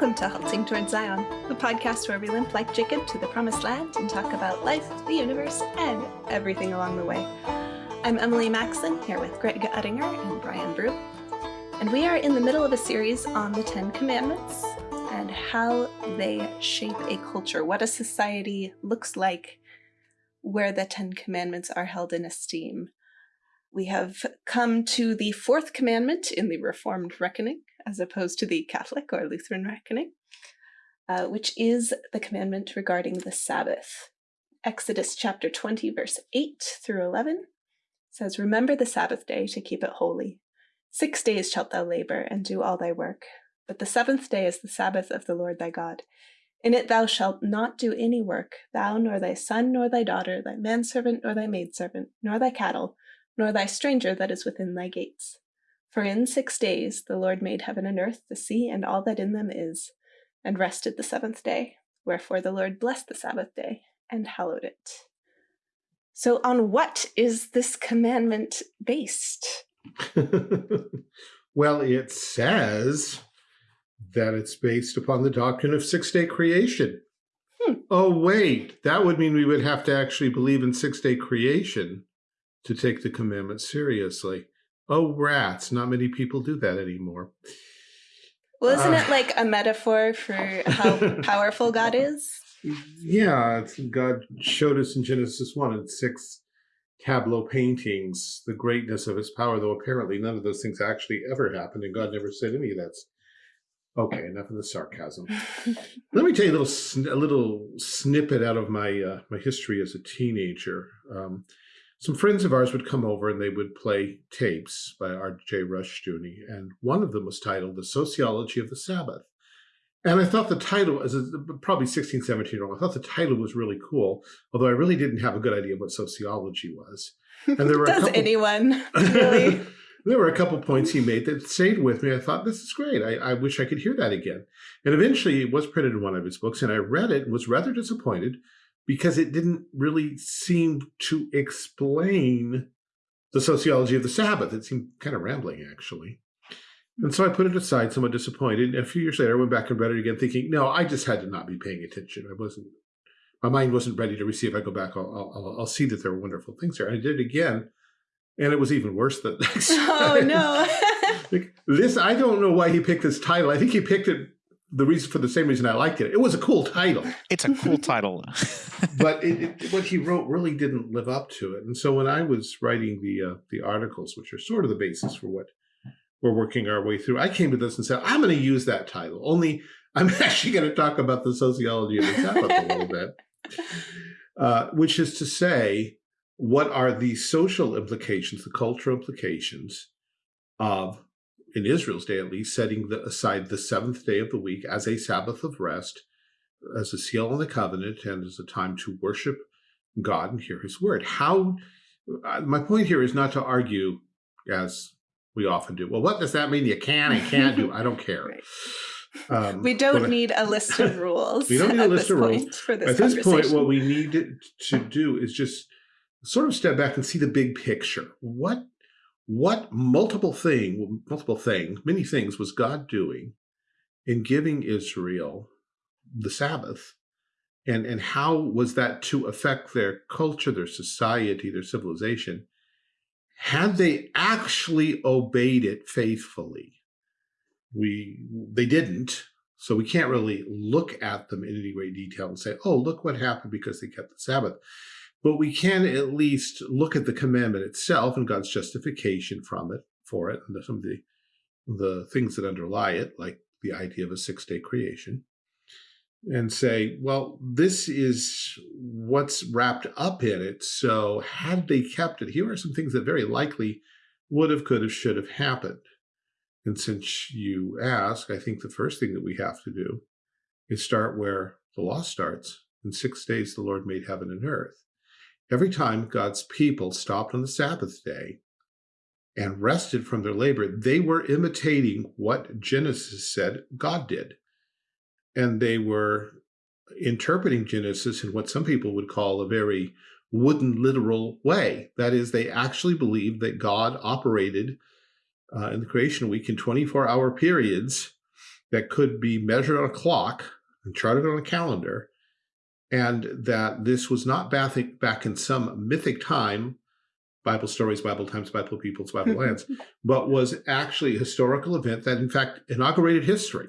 Welcome to Halting Towards Zion, the podcast where we limp like Jacob to the promised land and talk about life, the universe, and everything along the way. I'm Emily Maxon, here with Greg Uttinger and Brian Brew. And we are in the middle of a series on the Ten Commandments and how they shape a culture, what a society looks like where the Ten Commandments are held in esteem. We have come to the fourth commandment in the Reformed reckoning, as opposed to the Catholic or Lutheran reckoning, uh, which is the commandment regarding the Sabbath. Exodus chapter 20, verse 8 through 11 says, Remember the Sabbath day to keep it holy. Six days shalt thou labor and do all thy work, but the seventh day is the Sabbath of the Lord thy God. In it thou shalt not do any work, thou nor thy son nor thy daughter, thy manservant nor thy maidservant, nor thy cattle, nor thy stranger that is within thy gates. For in six days the Lord made heaven and earth, the sea, and all that in them is, and rested the seventh day. Wherefore the Lord blessed the Sabbath day and hallowed it. So, on what is this commandment based? well, it says that it's based upon the doctrine of six day creation. Hmm. Oh, wait, that would mean we would have to actually believe in six day creation to take the commandment seriously. Oh, rats. Not many people do that anymore. Well, isn't uh, it like a metaphor for how powerful God is? Yeah, God showed us in Genesis 1 and 6 tableau paintings the greatness of his power, though apparently none of those things actually ever happened, and God never said any of that. Okay, enough of the sarcasm. Let me tell you a little a little snippet out of my uh, my history as a teenager. Um, some friends of ours would come over and they would play tapes by R.J. Rushdoony, and one of them was titled The Sociology of the Sabbath. And I thought the title, as a, probably 16, 17 year old, I thought the title was really cool, although I really didn't have a good idea of what sociology was. And there were Does couple, anyone really? there were a couple points he made that stayed with me. I thought, this is great. I, I wish I could hear that again. And eventually it was printed in one of his books, and I read it and was rather disappointed because it didn't really seem to explain the sociology of the Sabbath. It seemed kind of rambling, actually. And so I put it aside, somewhat disappointed. And a few years later, I went back and read it again, thinking, no, I just had to not be paying attention. I wasn't, my mind wasn't ready to receive. I go back, I'll, I'll, I'll see that there are wonderful things there. And I did it again, and it was even worse than next. Oh, no. like, this, I don't know why he picked this title. I think he picked it the reason for the same reason I liked it. It was a cool title. It's a cool title. but it, it, what he wrote really didn't live up to it. And so when I was writing the uh, the articles, which are sort of the basis for what we're working our way through, I came to this and said, I'm going to use that title. Only I'm actually going to talk about the sociology of the Sabbath a little bit, uh, which is to say, what are the social implications, the cultural implications of in Israel's day at least, setting the, aside the seventh day of the week as a Sabbath of rest, as a seal on the covenant, and as a time to worship God and hear his word. How, uh, my point here is not to argue, as we often do, well, what does that mean you can and can't do? I don't care. right. Um, we don't need a list of rules. We don't need a list of rules. For this at this point, what we need to, to do is just sort of step back and see the big picture. What what multiple thing, multiple thing, many things was God doing in giving Israel the Sabbath? And, and how was that to affect their culture, their society, their civilization? Had they actually obeyed it faithfully? We, they didn't. So we can't really look at them in any great detail and say, oh, look what happened because they kept the Sabbath. But we can at least look at the commandment itself and God's justification from it, for it, and some of the, the things that underlie it, like the idea of a six-day creation, and say, well, this is what's wrapped up in it. So had they kept it, here are some things that very likely would have, could have, should have happened. And since you ask, I think the first thing that we have to do is start where the law starts. In six days, the Lord made heaven and earth. Every time God's people stopped on the Sabbath day and rested from their labor, they were imitating what Genesis said God did. And they were interpreting Genesis in what some people would call a very wooden literal way. That is, they actually believed that God operated uh, in the creation week in 24 hour periods that could be measured on a clock and charted on a calendar, and that this was not back, back in some mythic time, Bible stories, Bible times, Bible peoples, Bible lands, but was actually a historical event that in fact inaugurated history.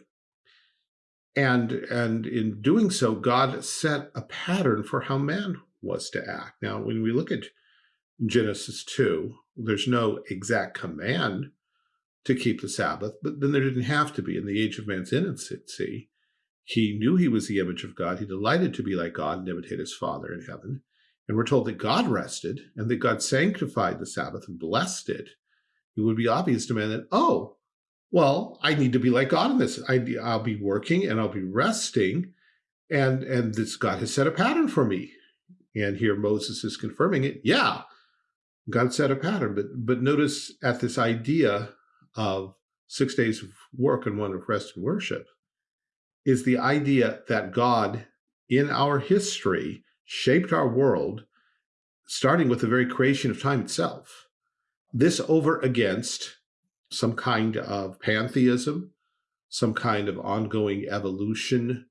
And, and in doing so, God set a pattern for how man was to act. Now, when we look at Genesis 2, there's no exact command to keep the Sabbath, but then there didn't have to be. In the age of man's innocency, he knew he was the image of God. He delighted to be like God and imitate his Father in heaven. And we're told that God rested and that God sanctified the Sabbath and blessed it. It would be obvious to man that, oh, well, I need to be like God in this. I, will be working and I'll be resting. And, and this God has set a pattern for me. And here Moses is confirming it. Yeah, God set a pattern. But, but notice at this idea of six days of work and one of rest and worship is the idea that God in our history shaped our world, starting with the very creation of time itself. This over against some kind of pantheism, some kind of ongoing evolution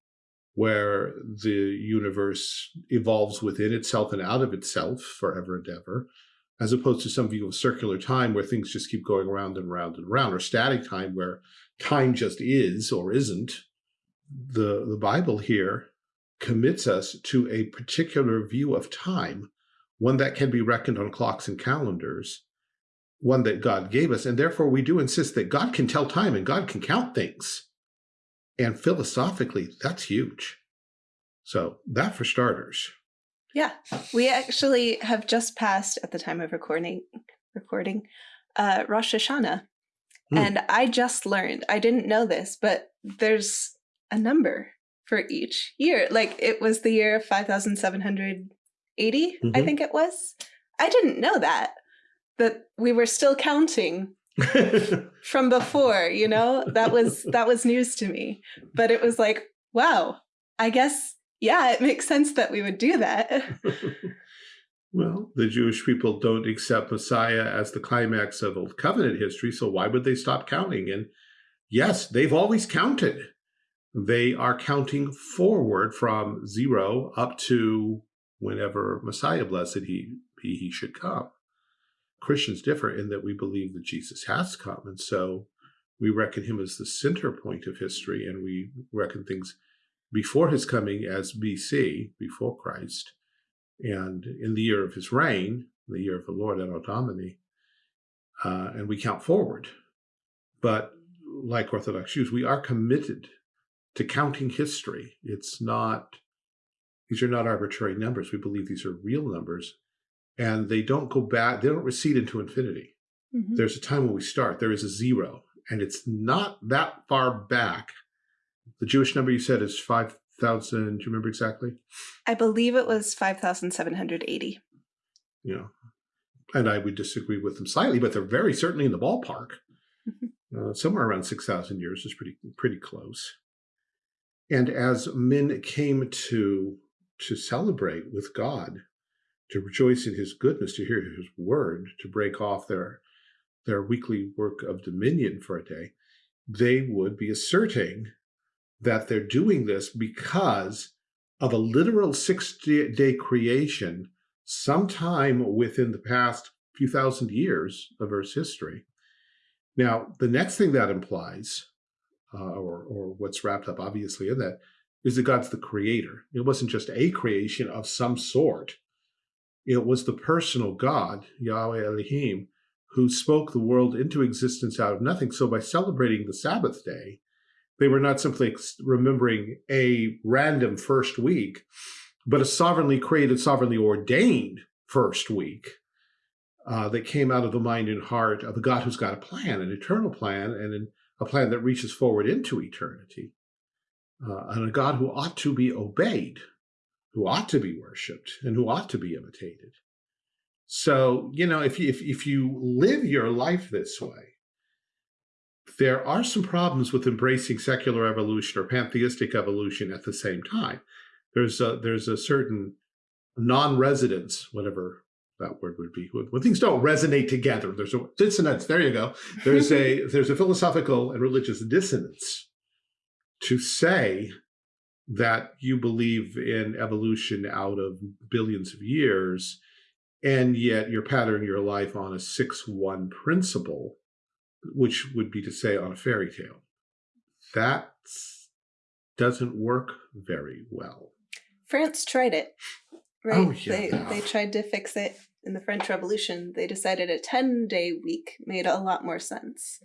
where the universe evolves within itself and out of itself forever and ever, as opposed to some view of circular time where things just keep going around and around and around, or static time where time just is or isn't. The, the Bible here commits us to a particular view of time, one that can be reckoned on clocks and calendars, one that God gave us. And therefore, we do insist that God can tell time and God can count things. And philosophically, that's huge. So that for starters. Yeah, we actually have just passed at the time of recording, recording uh, Rosh Hashanah. Hmm. And I just learned, I didn't know this, but there's a number for each year. Like it was the year 5,780, mm -hmm. I mm-hmm. think it was. I didn't know that, that we were still counting from before, you know, that was, that was news to me, but it was like, wow, I guess, yeah, it makes sense that we would do that. well, the Jewish people don't accept Messiah as the climax of Old Covenant history, so why would they stop counting? And yes, they've always counted they are counting forward from zero up to whenever Messiah, blessed he be, he should come. Christians differ in that we believe that Jesus has come. And so we reckon him as the center point of history and we reckon things before his coming as BC, before Christ, and in the year of his reign, the year of the Lord, Anno Domini, uh, and we count forward. But like Orthodox Jews, we are committed to counting history. It's not, these are not arbitrary numbers. We believe these are real numbers and they don't go back, they don't recede into infinity. Mm -hmm. There's a time when we start, there is a zero and it's not that far back. The Jewish number you said is 5,000, do you remember exactly? I believe it was 5,780. You know, and I would disagree with them slightly, but they're very certainly in the ballpark. Mm-hmm. uh, somewhere around 6,000 years is pretty, pretty close. And as men came to, to celebrate with God, to rejoice in his goodness, to hear his word, to break off their, their weekly work of dominion for a day, they would be asserting that they're doing this because of a literal six-day creation sometime within the past few thousand years of Earth's history. Now, the next thing that implies uh, or, or what's wrapped up obviously in that, is that God's the creator. It wasn't just a creation of some sort. It was the personal God, Yahweh Elohim, who spoke the world into existence out of nothing. So by celebrating the Sabbath day, they were not simply remembering a random first week, but a sovereignly created, sovereignly ordained first week uh, that came out of the mind and heart of a God who's got a plan, an eternal plan, and an a plan that reaches forward into eternity, uh, and a God who ought to be obeyed, who ought to be worshiped, and who ought to be imitated. So, you know, if you, if, if you live your life this way, there are some problems with embracing secular evolution or pantheistic evolution at the same time. There's a, there's a certain non-residence, whatever that word would be when things don't resonate together there's a dissonance there you go there's a there's a philosophical and religious dissonance to say that you believe in evolution out of billions of years, and yet you're patterning your life on a 6-1 principle, which would be to say on a fairy tale. That doesn't work very well. France tried it, right? Oh, yeah. They, they tried to fix it in the French Revolution. They decided a 10-day week made a lot more sense.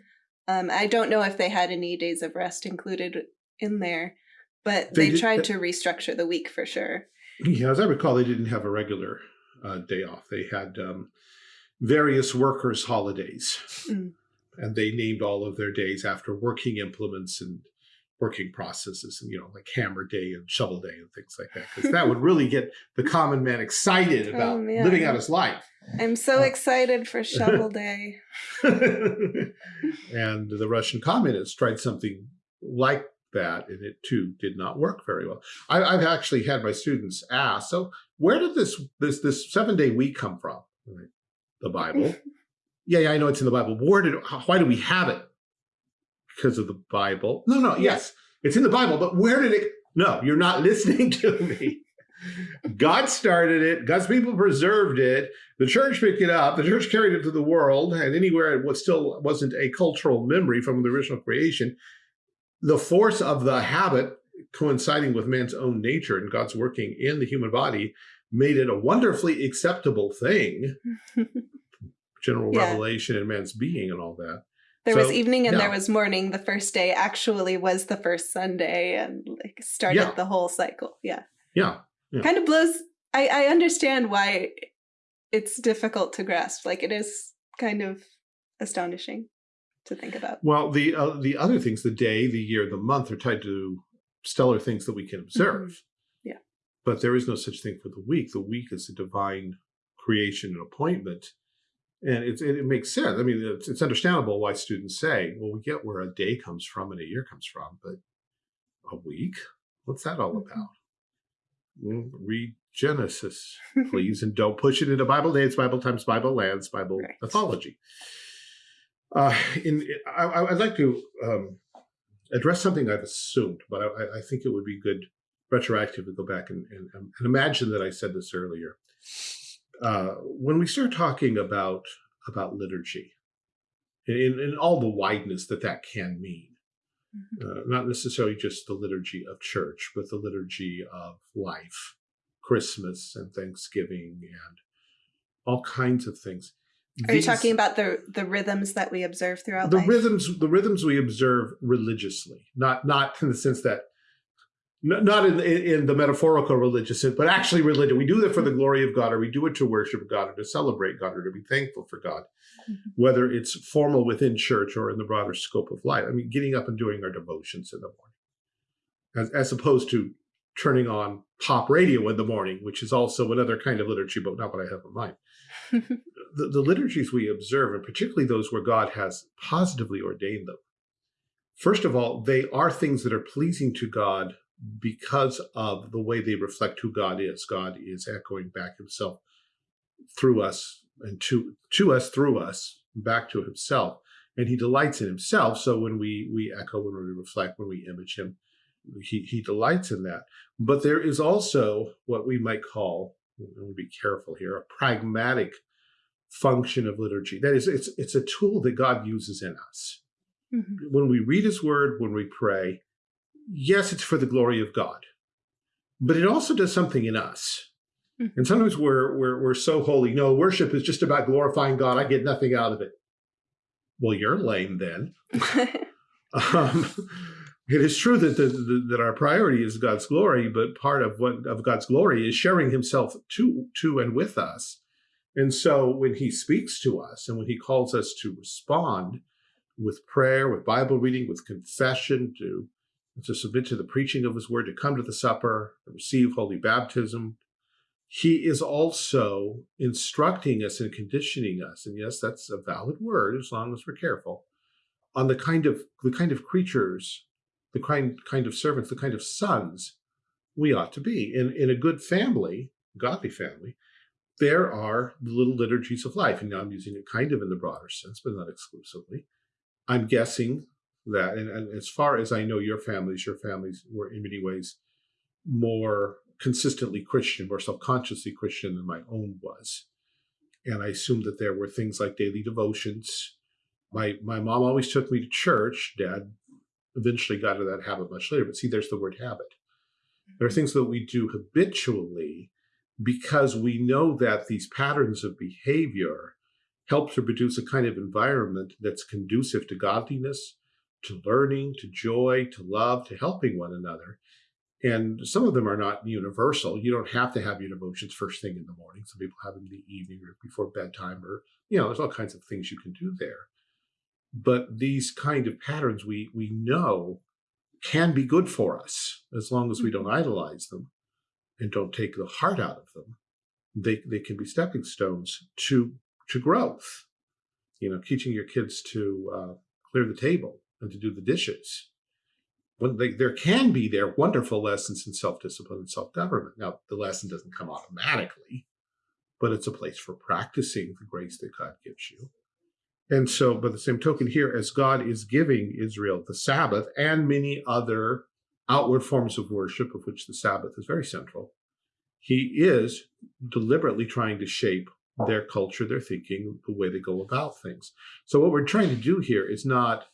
Um, I don't know if they had any days of rest included in there, but they, they tried to restructure the week for sure. Yeah, as I recall, they didn't have a regular uh, day off. They had um, various workers' holidays, mm. and they named all of their days after working implements and working processes, and you know, like hammer day and shovel day and things like that, because that would really get the common man excited oh, about oh, living out his life. I'm so uh, excited for shovel day. and the Russian communists tried something like that, and it too did not work very well. I, have actually had my students ask, so where did this this this seven day week come from? The Bible. yeah, yeah, I know it's in the Bible. Where did why do we have it? Because of the Bible. No, no, yes, it's in the Bible, but where did it? No, you're not listening to me. God started it. God's people preserved it. The church picked it up. The church carried it to the world, and anywhere it was still wasn't a cultural memory from the original creation, the force of the habit coinciding with man's own nature and God's working in the human body made it a wonderfully acceptable thing. General yeah. revelation in man's being and all that. There so, was evening and yeah. there was morning. The first day actually was the first Sunday and like started yeah. the whole cycle. Yeah. Yeah. Kind of blows. I, I understand why it's difficult to grasp. Like it is kind of astonishing to think about. Well, the uh, the other things, the day, the year, the month are tied to stellar things that we can observe. Mm -hmm. Yeah. But there is no such thing for the week. The week is a divine creation and appointment. And it, it makes sense. I mean, it's, it's understandable why students say, well, we get where a day comes from and a year comes from, but a week? What's that all mm -hmm. about? read Genesis, please, and don't push it into Bible dates, Bible times, Bible lands, Bible right. mythology. Uh, in, I, would like to um, address something I've assumed, but I, I, think it would be good retroactive to go back and, and, and imagine that I said this earlier. Uh, when we start talking about about liturgy, in, in all the wideness that that can mean, mm-hmm. uh, not necessarily just the liturgy of church, but the liturgy of life, Christmas and Thanksgiving and all kinds of things. Are These, you talking about the the rhythms that we observe throughout the life? rhythms? The rhythms we observe religiously, not not in the sense that, not in in the metaphorical religious sense, but actually religion. We do that for the glory of God, or we do it to worship God, or to celebrate God, or to be thankful for God, mm -hmm. whether it's formal within church or in the broader scope of life. I mean, getting up and doing our devotions in the morning, as as opposed to turning on pop radio in the morning, which is also another kind of liturgy, but not what I have in mind. the, the liturgies we observe, and particularly those where God has positively ordained them, first of all, they are things that are pleasing to God because of the way they reflect who God is. God is echoing back himself through us and to, to us through us back to himself. And he delights in himself. So when we, we echo, when we reflect, when we image him, he, he delights in that. But there is also what we might call, and we'll be careful here, a pragmatic function of liturgy. That is, it's, it's a tool that God uses in us. Mm -hmm. When we read his word, when we pray, yes, it's for the glory of God, but it also does something in us. Mm -hmm. And sometimes we're, we're, we're so holy. No, worship is just about glorifying God. I get nothing out of it. Well, you're lame then. um, it is true that, the, the, that our priority is God's glory, but part of what of God's glory is sharing himself to, to and with us. And so when he speaks to us and when he calls us to respond with prayer, with Bible reading, with confession, to, to submit to the preaching of his word, to come to the supper, to receive holy baptism, he is also instructing us and conditioning us, and yes, that's a valid word as long as we're careful, on the kind of the kind of creatures, the kind kind of servants, the kind of sons we ought to be. In in a good family, godly family, there are the little liturgies of life. And now I'm using it kind of in the broader sense, but not exclusively. I'm guessing that. And, and as far as I know, your families, your families were in many ways more consistently Christian, more self-consciously Christian than my own was. And I assume that there were things like daily devotions. My my mom always took me to church. Dad eventually got into that habit much later. But see, there's the word habit. There are mm-hmm. things that we do habitually because we know that these patterns of behavior help to produce a kind of environment that's conducive to godliness, to learning, to joy, to love, to helping one another. And some of them are not universal. You don't have to have your devotions first thing in the morning. Some people have them in the evening or before bedtime or, you know, there's all kinds of things you can do there. But these kind of patterns we, we know can be good for us as long as we don't mm-hmm. idolize them and don't take the heart out of them. They, they can be stepping stones to, to growth. You know, teaching your kids to uh, clear the table and to do the dishes when they, there can be there wonderful lessons in self-discipline and self-government. Now, the lesson doesn't come automatically, but it's a place for practicing the grace that God gives you. And so, by the same token here, as God is giving Israel the Sabbath and many other outward forms of worship, of which the Sabbath is very central, he is deliberately trying to shape their culture, their thinking, the way they go about things. So what we're trying to do here is not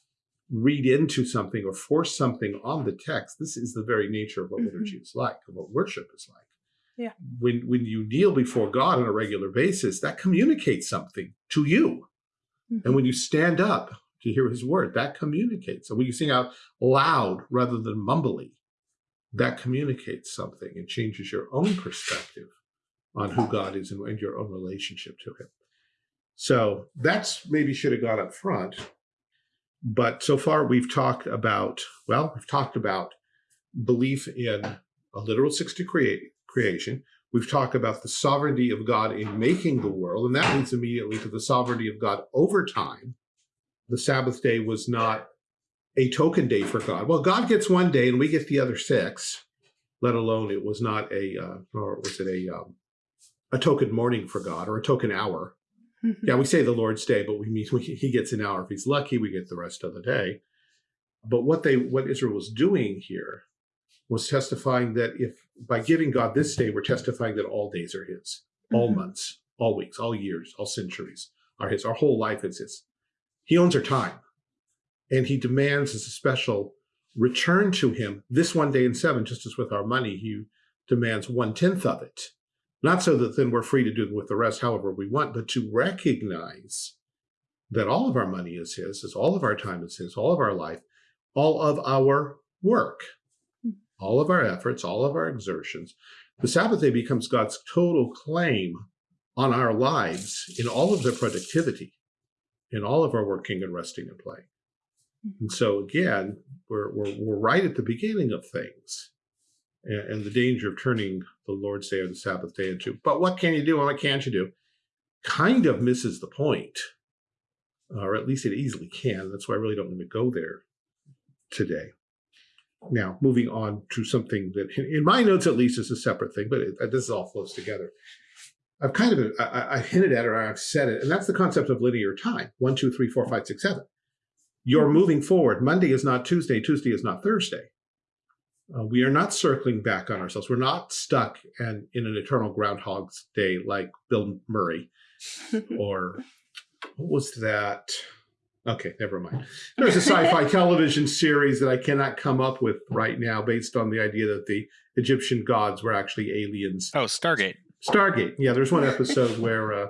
read into something or force something on the text. This is the very nature of what mm -hmm. liturgy is like, of what worship is like. Yeah. When when you kneel before God on a regular basis, that communicates something to you. Mm -hmm. And when you stand up to hear his word, that communicates. And when you sing out loud rather than mumbly, that communicates something and changes your own perspective on who God is and, and your own relationship to him. So that's maybe should have gone up front. But so far we've talked about, well, we've talked about belief in a literal 60 create, creation. We've talked about the sovereignty of God in making the world, and that leads immediately to the sovereignty of God over time. The Sabbath day was not a token day for God. Well, God gets one day and we get the other six, let alone it was not a, uh, or was it a, um, a token morning for God or a token hour. Mm-hmm. yeah, we say the Lord's Day, but we mean we, he gets an hour. If he's lucky, we get the rest of the day. But what they, what Israel was doing here was testifying that if by giving God this day, we're testifying that all days are his, all mm -hmm. months, all weeks, all years, all centuries are his. Our whole life is his. He owns our time. And he demands as a special return to him this one day in seven, just as with our money, he demands one tenth of it not so that then we're free to do with the rest however we want, but to recognize that all of our money is his, is all of our time is his, all of our life, all of our work, hmm. all of our efforts, all of our exertions. The Sabbath day becomes God's total claim on our lives in all of their productivity, in all of our working and resting and playing. Hmm. And so again, we're, we're, we're right at the beginning of things and, and, the danger of turning the Lord's Day or the Sabbath day into, but what can you do and what can't you do, kind of misses the point, or at least it easily can. That's why I really don't want to go there today. Now, moving on to something that, in my notes at least, is a separate thing, but it, uh, this all flows together. I've kind of I, I hinted at it or I've said it, and that's the concept of linear time. One, two, three, four, five, six, seven. You're moving forward. Monday is not Tuesday. Tuesday is not Thursday. Uh, we are not circling back on ourselves. We're not stuck and in an eternal Groundhog's Day like Bill Murray or what was that? Okay, never mind. There's a sci-fi television series that I cannot come up with right now based on the idea that the Egyptian gods were actually aliens. Oh, Stargate. Stargate. Yeah, there's one episode where uh,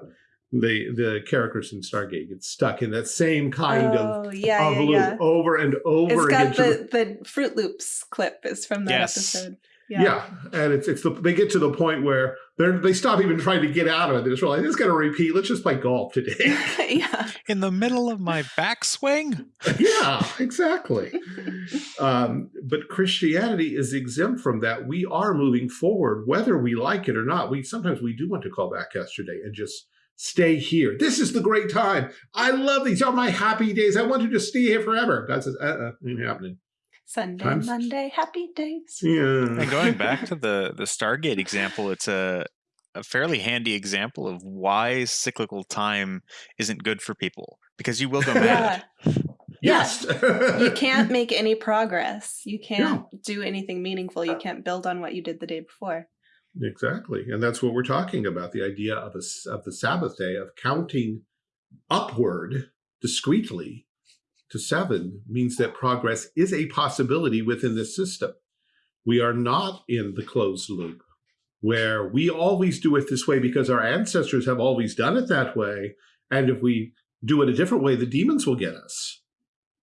the the characters in Stargate get stuck in that same kind oh, of, yeah, of yeah, loop yeah. over and over it's got the, the Fruit Loops clip is from that yes. episode. Yeah. yeah. and it's it's the they get to the point where they they stop even trying to get out of it. They just realize it's going to repeat. Let's just play golf today. yeah, in the middle of my backswing. yeah, exactly. um, but Christianity is exempt from that. We are moving forward, whether we like it or not. We sometimes we do want to call back yesterday and just stay here. This is the great time. I love these are my happy days. I want to just stay here forever. God says, uh-uh, ain't happening. Sunday, Times. Monday, happy days. Yeah. And going back to the the Stargate example, it's a a fairly handy example of why cyclical time isn't good for people because you will go mad. Yes. you can't make any progress. You can't yeah. do anything meaningful. You can't build on what you did the day before. Exactly. And that's what we're talking about, the idea of, a, of the Sabbath day, of counting upward discreetly to seven means that progress is a possibility within this system. We are not in the closed loop where we always do it this way because our ancestors have always done it that way. And if we do it a different way, the demons will get us.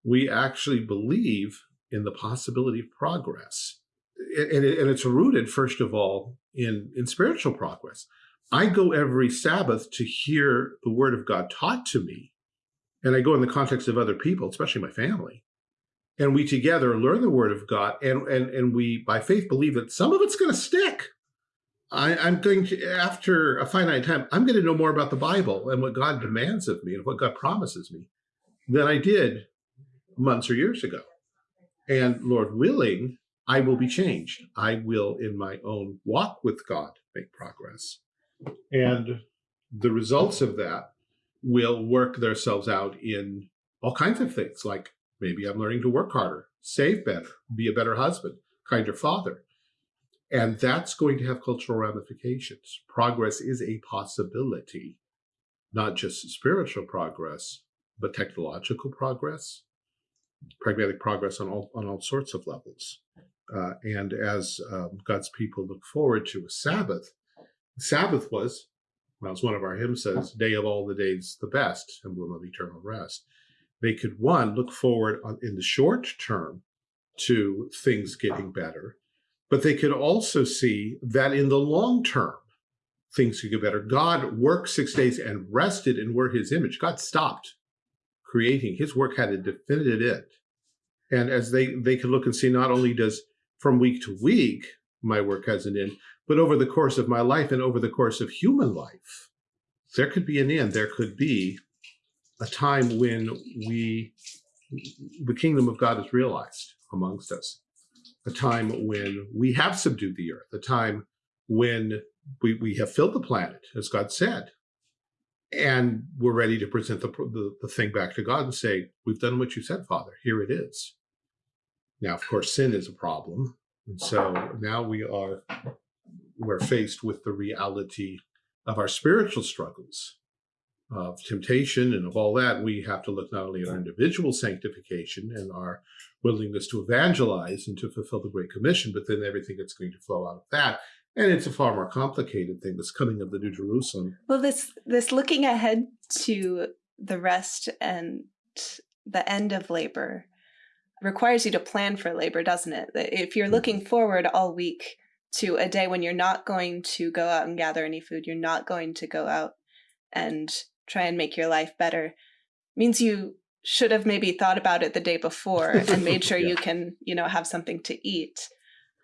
We actually believe in the possibility of progress. And, it's rooted, first of all, in, in spiritual progress. I go every Sabbath to hear the word of God taught to me. And I go in the context of other people, especially my family. And we together learn the word of God. And, and, and we, by faith, believe that some of it's going to stick. I, I'm going to, after a finite time, I'm going to know more about the Bible and what God demands of me and what God promises me than I did months or years ago. And Lord willing, I will be changed. I will, in my own walk with God, make progress. And the results of that will work themselves out in all kinds of things, like maybe I'm learning to work harder, save better, be a better husband, kinder father. And that's going to have cultural ramifications. Progress is a possibility, not just spiritual progress, but technological progress, pragmatic progress on all, on all sorts of levels. Uh, and as um, God's people look forward to a Sabbath, Sabbath was, well, as one of our hymns says, day of all the days the best, emblem of eternal rest. They could, one, look forward on, in the short term to things getting better, but they could also see that in the long term, things could get better. God worked six days and rested and were his image. God stopped creating. His work had a definitive end. And as they, they could look and see, not only does from week to week, my work has an end, but over the course of my life and over the course of human life, there could be an end. There could be a time when we, the kingdom of God is realized amongst us a time when we have subdued the earth, a time when we, we have filled the planet, as God said, and we're ready to present the, the, the thing back to God and say, we've done what you said, Father, here it is. Now, of course, sin is a problem. And so uh-huh. now we are, we're faced with the reality of our spiritual struggles, of temptation and of all that. We have to look not only at our individual sanctification and our willingness to evangelize and to fulfill the Great Commission, but then everything that's going to flow out of that. And it's a far more complicated thing, this coming of the New Jerusalem. Well, this this looking ahead to the rest and the end of labor requires you to plan for labor, doesn't it? If you're mm-hmm. looking forward all week to a day when you're not going to go out and gather any food, you're not going to go out and try and make your life better, means you should have maybe thought about it the day before and made sure yeah. you can, you know, have something to eat.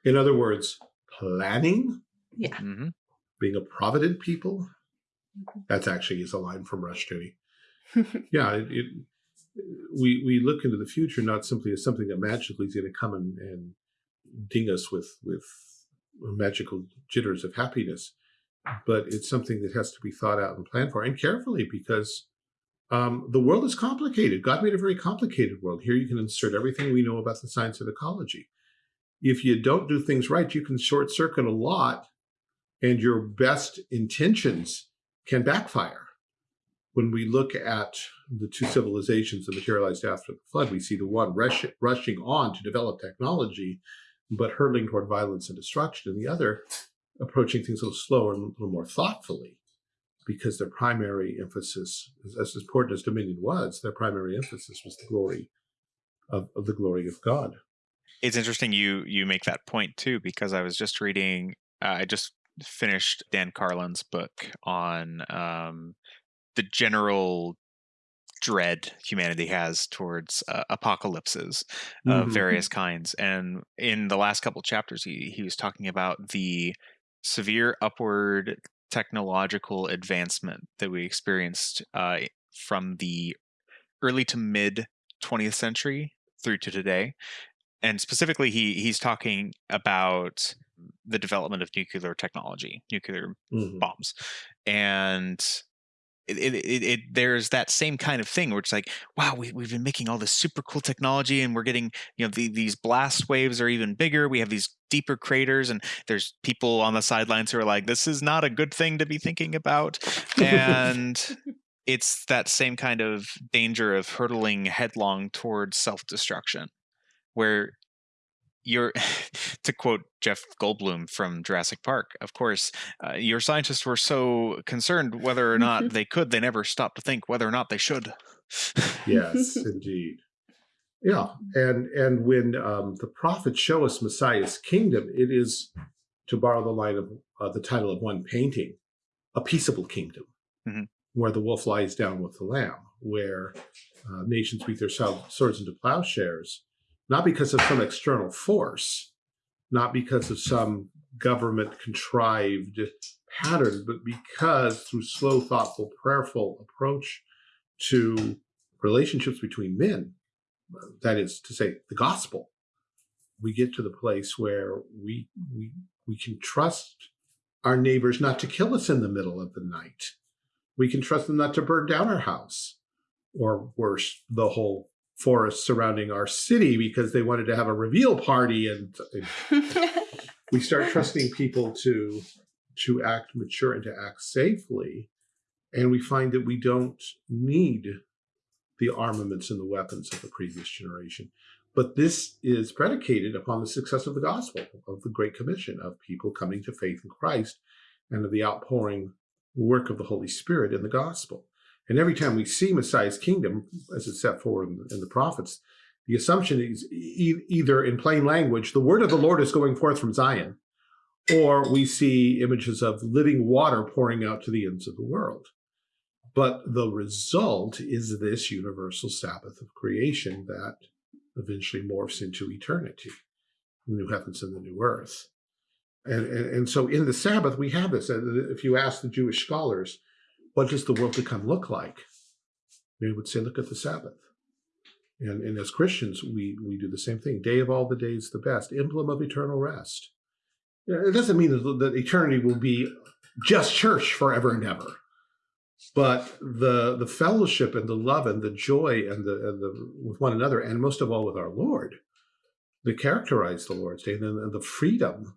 In other words, planning. Yeah. Mm -hmm. Being a provident people. Mm-hmm. That's actually is a line from Rushdoony. yeah, it, it, we we look into the future not simply as something that magically is going to come and, and ding us with with magical jitters of happiness, but it's something that has to be thought out and planned for and carefully because um, the world is complicated. God made a very complicated world. Here you can insert everything we know about the science of ecology. If you don't do things right, you can short circuit a lot and your best intentions can backfire. When we look at the two civilizations that materialized after the flood, we see the one rush, rushing on to develop technology, but hurtling toward violence and destruction, and the other approaching things a little slower and a little more thoughtfully because their primary emphasis, as important as Dominion was, their primary emphasis was the glory of, of the glory of God. It's interesting you you make that point too, because I was just reading, uh, I just finished Dan Carlin's book on um, the general dread humanity has towards uh, apocalypses of mm -hmm. various kinds. And in the last couple chapters, he he was talking about the severe upward technological advancement that we experienced uh, from the early to mid 20th century through to today. And specifically, he he's talking about the development of nuclear technology, nuclear mm -hmm. bombs, and it, it, it, there's that same kind of thing where it's like, wow, we, we've been making all this super cool technology and we're getting, you know, the, these blast waves are even bigger. We have these deeper craters and there's people on the sidelines who are like, this is not a good thing to be thinking about. And it's that same kind of danger of hurtling headlong towards self-destruction where your to quote Jeff Goldblum from Jurassic Park, of course, uh, your scientists were so concerned whether or not they could, they never stopped to think whether or not they should. yes, indeed. Yeah, and and when um, the prophets show us Messiah's kingdom, it is, to borrow the line of uh, the title of one painting, a peaceable kingdom, mm -hmm. where the wolf lies down with the lamb, where uh, nations beat their swords into plowshares, not because of some external force, not because of some government contrived pattern, but because through slow, thoughtful, prayerful approach to relationships between men, that is to say, the gospel, we get to the place where we, we, we can trust our neighbors not to kill us in the middle of the night. We can trust them not to burn down our house or worse, the whole forest surrounding our city because they wanted to have a reveal party and, and we start trusting people to to act mature and to act safely. And we find that we don't need the armaments and the weapons of the previous generation. But this is predicated upon the success of the gospel of the great commission of people coming to faith in christ and of the outpouring work of the holy spirit in the gospel and every time we see Messiah's kingdom, as it's set forward in, the prophets, the assumption is e either in plain language, the word of the Lord is going forth from Zion, or we see images of living water pouring out to the ends of the world. But the result is this universal Sabbath of creation that eventually morphs into eternity, the new heavens and the new earth. And, and, and so in the Sabbath, we have this. Uh, if you ask the Jewish scholars, what does the world to come look like? They would say, look at the Sabbath. And, and as Christians, we, we do the same thing. Day of all the days, the best, emblem of eternal rest. It doesn't mean that, that eternity will be just church forever and ever. But the the fellowship and the love and the joy and the, and the with one another, and most of all with our Lord, that characterize the Lord's Day, and, and the freedom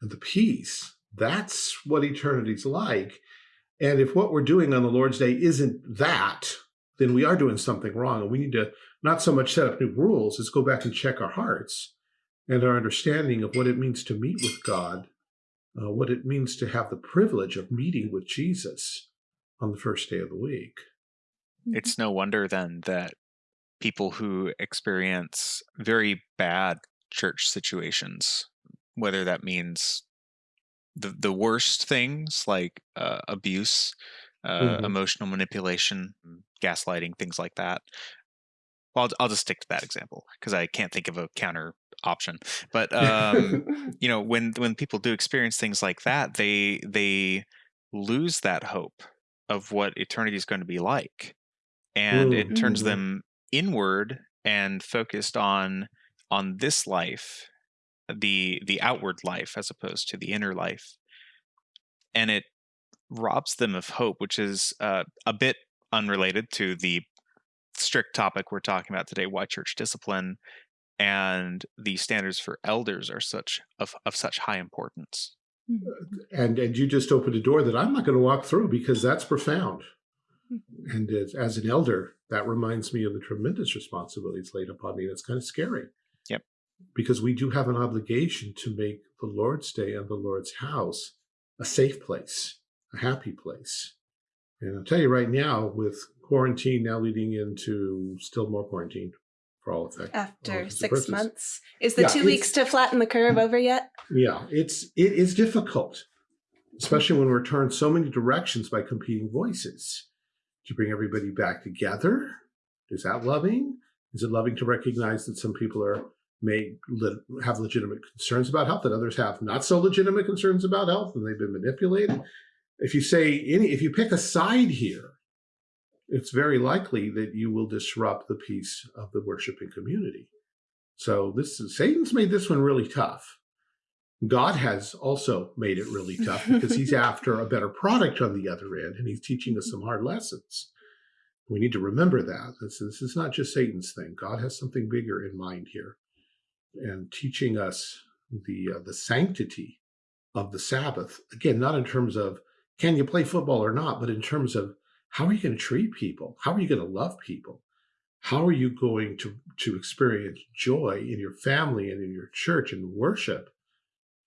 and the peace. That's what eternity's like. And if what we're doing on the Lord's Day isn't that, then we are doing something wrong. And we need to not so much set up new rules as go back and check our hearts and our understanding of what it means to meet with God, uh, what it means to have the privilege of meeting with Jesus on the first day of the week. Mm-hmm. It's no wonder then that people who experience very bad church situations, whether that means the the worst things like uh, abuse, uh, mm -hmm. emotional manipulation, gaslighting, things like that. Well, I'll, I'll just stick to that example because I can't think of a counter option. But um, you know, when when people do experience things like that, they they lose that hope of what eternity is going to be like, and it turns mm -hmm. them inward and focused on on this life the the outward life as opposed to the inner life and it robs them of hope which is uh, a bit unrelated to the strict topic we're talking about today why church discipline and the standards for elders are such of, of such high importance mm-hmm. and and you just opened a door that i'm not going to walk through because that's profound mm-hmm. and as, as an elder that reminds me of the tremendous responsibilities laid upon me that's kind of scary because we do have an obligation to make the Lord's Day and the Lord's house a safe place, a happy place. And I'll tell you right now, with quarantine now leading into still more quarantine for all effect. After all six months. Is the yeah, two weeks to flatten the curve over yet? Yeah, it's it is difficult, especially when we're turned so many directions by competing voices. To bring everybody back together, is that loving? Is it loving to recognize that some people are may have legitimate concerns about health and others have not so legitimate concerns about health and they've been manipulated. If you say any, if you pick a side here, it's very likely that you will disrupt the peace of the worshiping community. So this is, Satan's made this one really tough. God has also made it really tough because he's after a better product on the other end and he's teaching us some hard lessons. We need to remember that. This, this is not just Satan's thing. God has something bigger in mind here and teaching us the, uh, the sanctity of the Sabbath. Again, not in terms of can you play football or not, but in terms of how are you going to treat people? How are you going to love people? How are you going to, to experience joy in your family and in your church and worship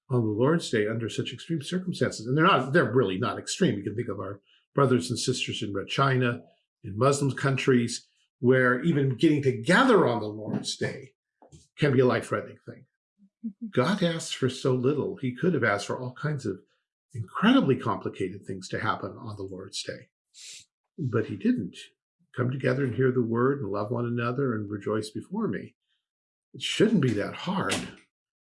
on the Lord's Day under such extreme circumstances? And they're not, they're really not extreme. You can think of our brothers and sisters in Red China, in Muslim countries, where even getting together on the Lord's Day can be a life-threatening thing. Mm-hmm. God asks for so little. He could have asked for all kinds of incredibly complicated things to happen on the Lord's Day, but he didn't come together and hear the word and love one another and rejoice before me. It shouldn't be that hard,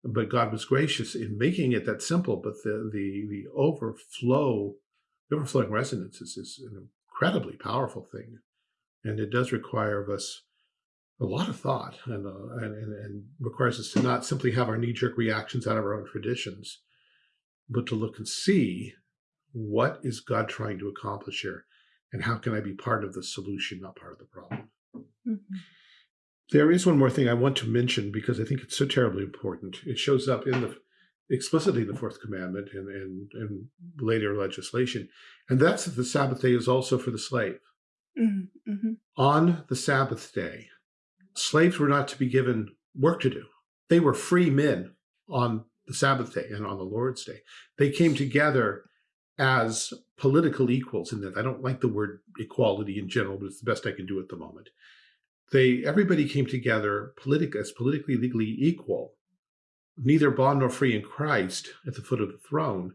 but God was gracious in making it that simple. But the the the overflow, the overflowing resonances is an incredibly powerful thing, and it does require of us a lot of thought and, uh, and, and, and requires us to not simply have our knee-jerk reactions out of our own traditions, but to look and see what is God trying to accomplish here and how can I be part of the solution, not part of the problem? Mm -hmm. There is one more thing I want to mention because I think it's so terribly important. It shows up in the explicitly in the fourth commandment and, and, and later legislation, and that's that the Sabbath day is also for the slave. Mm -hmm. On the Sabbath day, slaves were not to be given work to do. They were free men on the Sabbath day and on the Lord's day. They came together as political equals in that I don't like the word equality in general, but it's the best I can do at the moment. They everybody came together politic as politically legally equal, neither bond nor free in Christ at the foot of the throne.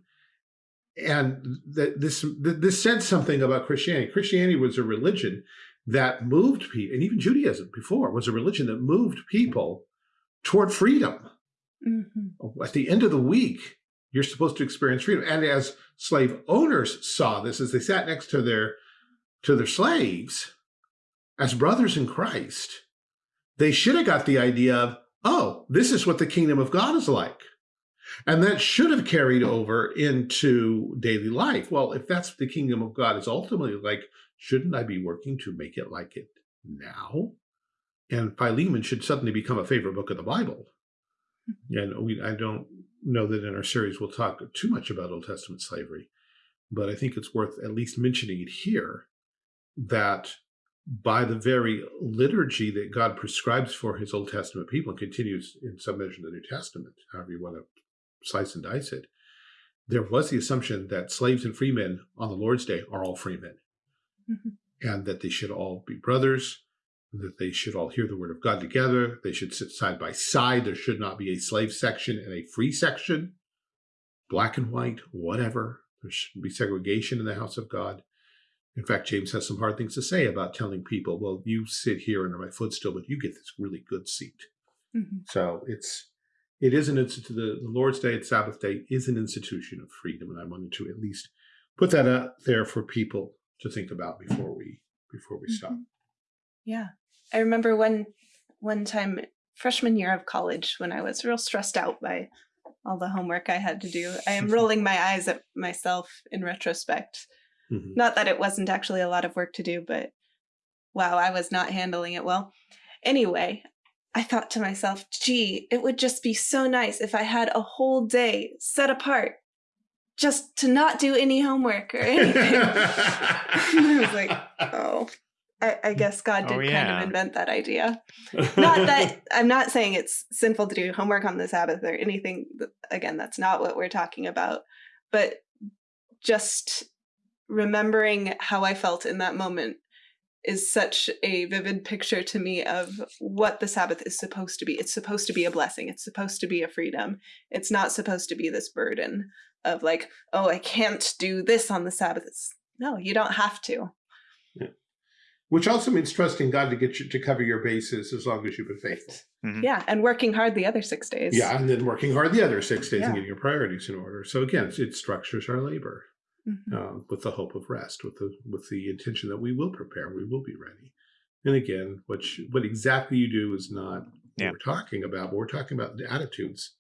And that this this said something about Christianity. Christianity was a religion that moved people, and even Judaism before was a religion that moved people toward freedom. Mm -hmm. At the end of the week, you're supposed to experience freedom. And as slave owners saw this, as they sat next to their to their slaves, as brothers in Christ, they should have got the idea of, oh, this is what the kingdom of God is like. And that should have carried over into daily life. Well, if that's the kingdom of God is ultimately like, shouldn't I be working to make it like it now? And Philemon should suddenly become a favorite book of the Bible. Hmm. And we, I don't know that in our series we'll talk too much about Old Testament slavery, but I think it's worth at least mentioning it here that by the very liturgy that God prescribes for his Old Testament people and continues in some measure in the New Testament, however you want to slice and dice it, there was the assumption that slaves and freemen on the Lord's Day are all free men mm -hmm. and that they should all be brothers that they should all hear the word of God together. They should sit side by side. There should not be a slave section and a free section, black and white, whatever. There shouldn't be segregation in the house of God. In fact, James has some hard things to say about telling people, well, you sit here under my footstool, but you get this really good seat. Mm -hmm. So it's it is an institution, The, the Lord's Day and Sabbath Day is an institution of freedom, and I wanted to at least put that out there for people to think about before we before we mm -hmm. stop. Yeah. I remember one one time freshman year of college when I was real stressed out by all the homework I had to do. I am rolling my eyes at myself in retrospect. Mm -hmm. Not that it wasn't actually a lot of work to do, but wow, I was not handling it well. Anyway, I thought to myself, gee, it would just be so nice if I had a whole day set apart just to not do any homework or anything. I was like, oh, I, I guess God oh, did oh, yeah. kind of invent that idea. not that I'm not saying it's sinful to do homework on the Sabbath or anything. Again, that's not what we're talking about. But just remembering how I felt in that moment is such a vivid picture to me of what the Sabbath is supposed to be. It's supposed to be a blessing. It's supposed to be a freedom. It's not supposed to be this burden of like, oh, I can't do this on the Sabbath. It's, no, you don't have to Yeah. which also means trusting God to get you to cover your bases as long as you've been faithful. Mm -hmm. Yeah, and working hard the other six days. Yeah, and then working hard the other six days yeah. and getting your priorities in order. So again, it structures our labor mm -hmm. uh, with the hope of rest, with the with the intention that we will prepare, we will be ready. And again, what you, what exactly you do is not yeah. what we're talking about, but we're talking about the attitudes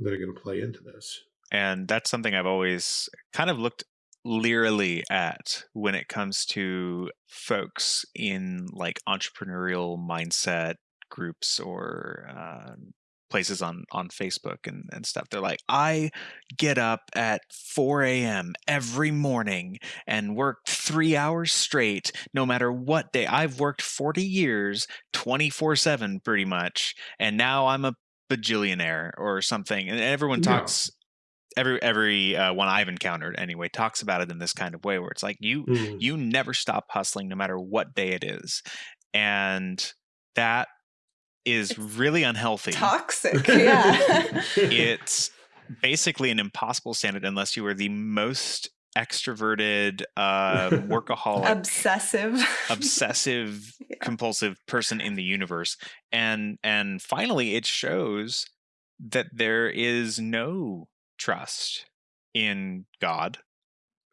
that are going to play into this. And that's something I've always kind of looked leerily at when it comes to folks in like entrepreneurial mindset groups or uh, places on on Facebook and, and stuff. They're like, I get up at 4 a.m. every morning and work three hours straight, no matter what day. I've worked 40 years, 24 7 pretty much, and now I'm a bajillionaire or something. And everyone talks. Yeah. Every every uh, one I've encountered anyway talks about it in this kind of way where it's like you mm. you never stop hustling no matter what day it is, and that is it's really unhealthy. Toxic, yeah. it's basically an impossible standard unless you are the most extroverted uh workaholic obsessive obsessive yeah. compulsive person in the universe and and finally it shows that there is no trust in god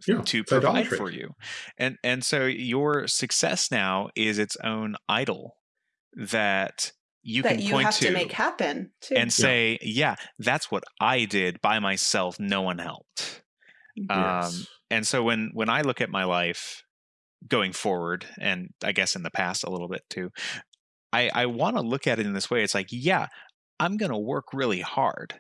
yeah, to provide for you and and so your success now is its own idol that you that can you point have to, to make happen too. and say, yeah. yeah. that's what I did by myself. No one helped. Yes. Um, and so when when I look at my life going forward, and I guess in the past a little bit too, I I want to look at it in this way. It's like, yeah, I'm gonna work really hard,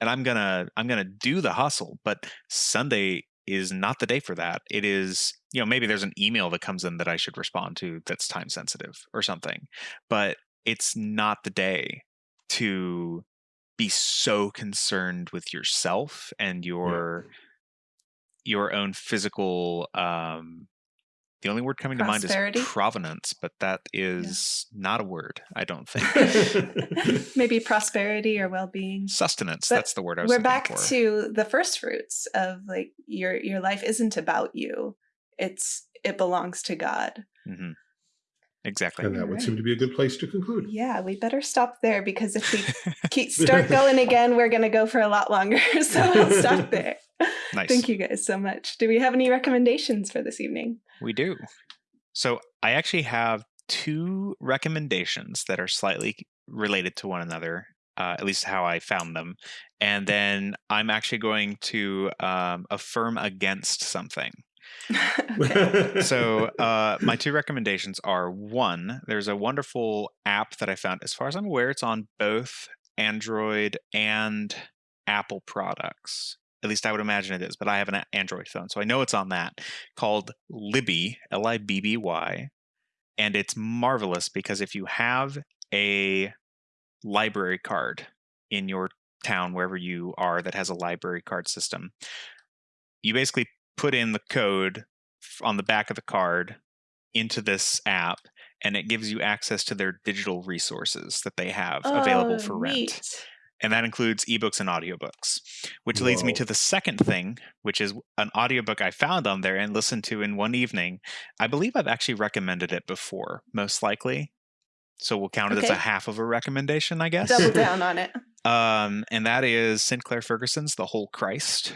and I'm gonna I'm gonna do the hustle, but Sunday is not the day for that. It is, you know, maybe there's an email that comes in that I should respond to that's time sensitive or something. But it's not the day to be so concerned with yourself and your yeah. your own physical um the only word coming to mind is provenance, but that is yeah. not a word, I don't think. Maybe prosperity or well-being. Sustenance, but that's the word I was We're back for. to the first fruits of like your your life isn't about you. It's it belongs to God. Mm-hmm. Exactly. And that All would right. seem to be a good place to conclude. Yeah, we better stop there because if we keep start going again, we're going to go for a lot longer. so we'll stop there. Nice. Thank you guys so much. Do we have any recommendations for this evening? We do. So I actually have two recommendations that are slightly related to one another, uh, at least how I found them. And then I'm actually going to um, affirm against something. so uh, my two recommendations are one there's a wonderful app that i found as far as i'm aware it's on both android and apple products. At least i would imagine it is but i have an android phone so i know it's on that called libby l-i-b-b-y and it's marvelous because if you have a library card in your town wherever you are that has a library card system you basically put in the code on the back of the card into this app and it gives you access to their digital resources that they have oh, available for rent. Neat. And that includes ebooks and audiobooks, which Whoa. leads me to the second thing, which is an audiobook I found on there and listened to in one evening. I believe I've actually recommended it before, most likely. So we'll count it okay. as a half of a recommendation, I guess. Double down on it. Um, and that is Sinclair Ferguson's The Whole Christ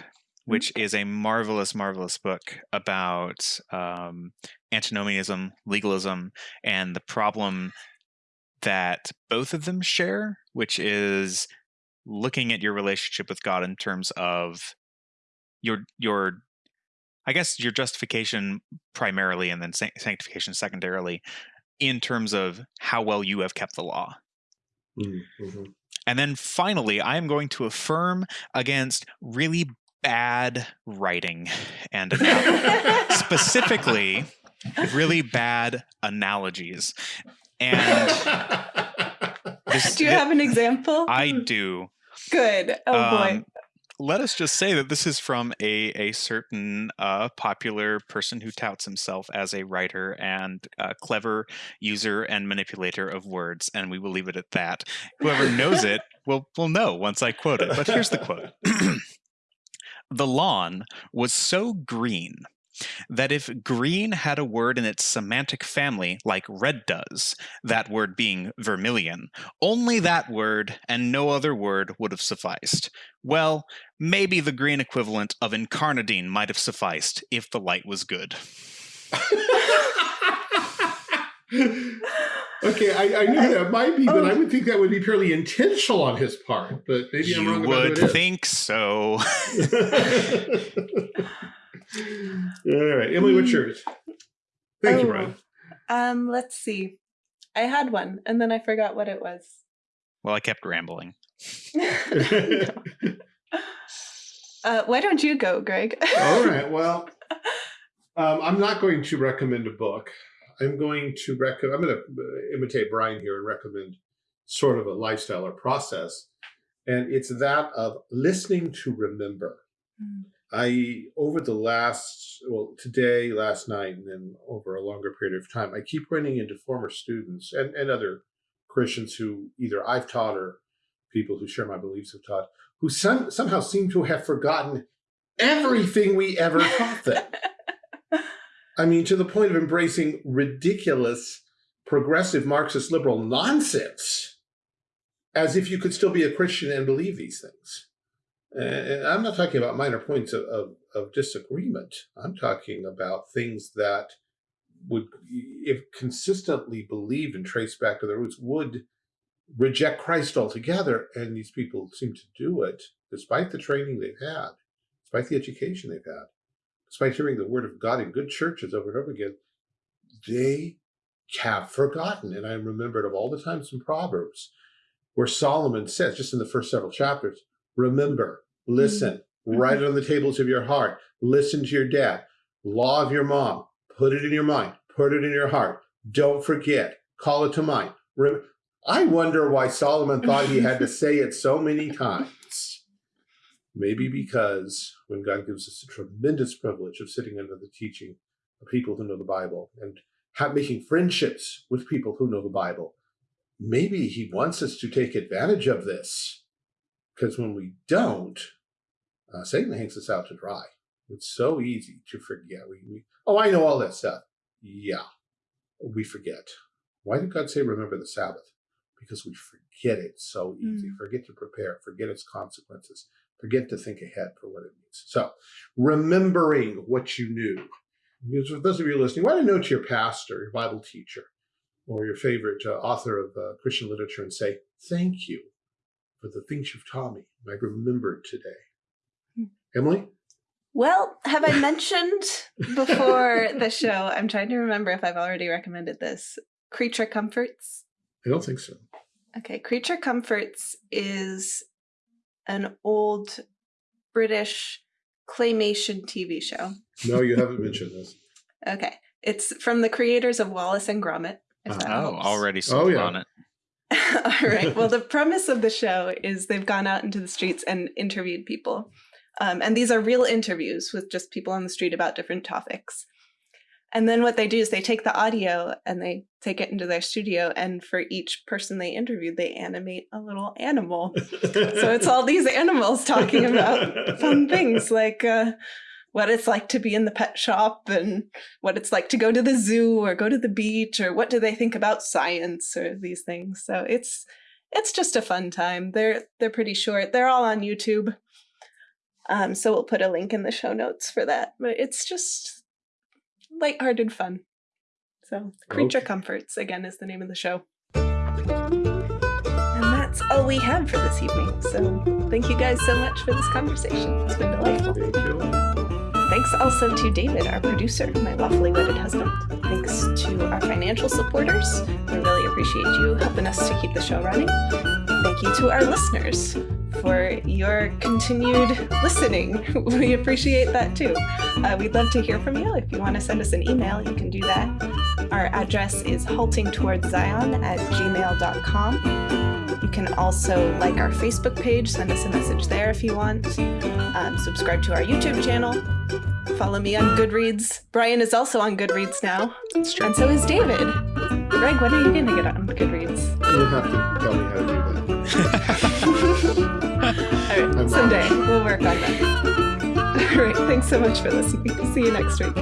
which is a marvelous, marvelous book about um, antinomianism, legalism, and the problem that both of them share, which is looking at your relationship with God in terms of your your I guess your justification primarily and then sanctification secondarily in terms of how well you have kept the law. Mm-hmm. And then finally, I am going to affirm against really bad writing and specifically really bad analogies. And this, do you have an example? I do. Good. Oh um, boy. Let us just say that this is from a, a certain uh, popular person who touts himself as a writer and a clever user and manipulator of words, and we will leave it at that. Whoever knows it will will know once I quote it. But here's the quote. the lawn was so green that if green had a word in its semantic family like red does, that word being vermilion, only that word and no other word would have sufficed. Well, maybe the green equivalent of incarnadine might have sufficed if the light was good. okay, I, I knew that might be, but oh. I would think that would be purely intentional on his part. But maybe you I'm wrong would think so. All right, Emily, what's yours? Thank oh, you, Brian. Um, let's see. I had one, and then I forgot what it was. Well, I kept rambling. uh, why don't you go, Greg? All right. Well, um, I'm not going to recommend a book. I'm going to recommend. I'm going to imitate Brian here and recommend sort of a lifestyle or process, and it's that of listening to remember. Mm. I over the last well today, last night, and then over a longer period of time, I keep running into former students and and other Christians who either I've taught or people who share my beliefs have taught, who some, somehow seem to have forgotten everything we ever taught them. I mean, to the point of embracing ridiculous progressive Marxist liberal nonsense, as if you could still be a Christian and believe these things. And I'm not talking about minor points of, of, of disagreement. I'm talking about things that would, if consistently believed and traced back to their roots, would reject Christ altogether. And these people seem to do it despite the training they've had, despite the education they've had, despite hearing the word of God in good churches over and over again. They have forgotten. And I remembered of all the times in Proverbs where Solomon says, just in the first several chapters, remember, listen, mm -hmm. write it on the tables of your heart, listen to your dad, law of your mom, put it in your mind, put it in your heart, don't forget, call it to mind. I wonder why Solomon thought he had to say it so many times. Maybe because when God gives us the tremendous privilege of sitting under the teaching of people who know the Bible and have, making friendships with people who know the Bible, maybe he wants us to take advantage of this. Because when we don't, uh, Satan hangs us out to dry. It's so easy to forget. We, we, oh, I know all that stuff. Yeah, we forget. Why did God say, remember the Sabbath? because we forget it so easy, mm. forget to prepare, forget its consequences, forget to think ahead for what it means. So remembering what you knew. Because for those of you listening, write don't note to your pastor, your Bible teacher, or your favorite uh, author of uh, Christian literature and say, thank you for the things you've taught me. I remembered today. Mm. Emily? Well, have I mentioned before the show, I'm trying to remember if I've already recommended this, Creature Comforts? I don't think so. Okay, Creature Comforts is an old British claymation TV show. No, you haven't mentioned this. Okay, it's from the creators of Wallace and Gromit. Uh, oh, already sold oh, yeah. on it. All right. Well, the premise of the show is they've gone out into the streets and interviewed people. Um, and these are real interviews with just people on the street about different topics. And then what they do is they take the audio and they take it into their studio. And for each person they interviewed, they animate a little animal. so it's all these animals talking about fun things like uh, what it's like to be in the pet shop and what it's like to go to the zoo or go to the beach or what do they think about science or these things. So it's it's just a fun time. They're they're pretty short. They're all on YouTube. Um, so we'll put a link in the show notes for that. But it's just lighthearted fun. So, Creature okay. Comforts, again, is the name of the show. And that's all we have for this evening. So, thank you guys so much for this conversation. It's been delightful. Thank you. Thanks also to David, our producer, my lawfully wedded husband. Thanks to our financial supporters. We really appreciate you helping us to keep the show running. Thank you to our listeners for your continued listening. We appreciate that too. Uh, we'd love to hear from you. If you want to send us an email, you can do that. Our address is haltingtowardszion at gmail.com. You can also like our Facebook page, send us a message there if you want. Um, subscribe to our YouTube channel. Follow me on Goodreads. Brian is also on Goodreads now. And so is David. Greg, when are you going to get on Goodreads? You'll have to tell me how to do that. All right, someday we'll work on that. All right, thanks so much for listening. See you next week.